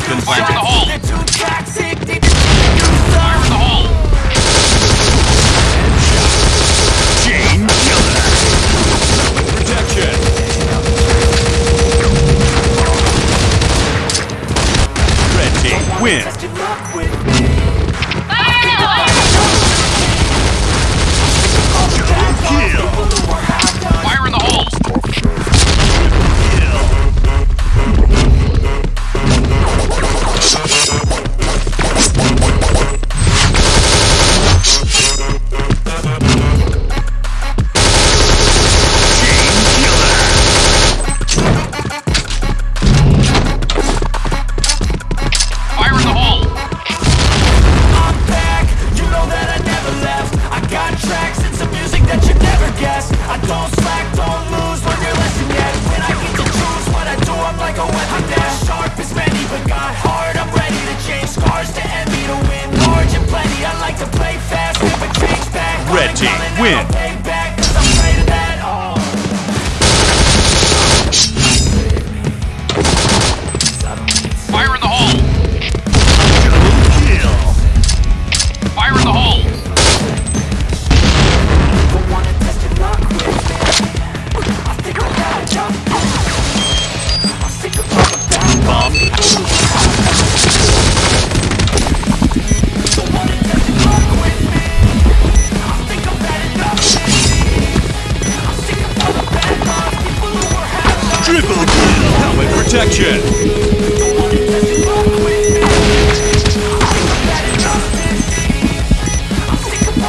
has been planted. Fire the hole! Fire the hole! Chain! Protection! Don't slack, don't lose, learn your lesson yet. When I get to choose what I do, I'm like a weapon Sharp as many, but got hard, I'm ready to change Scars to envy, to win. Large and plenty I like to play fast, never change back. Red team, win. Triple kill! Helmet protection!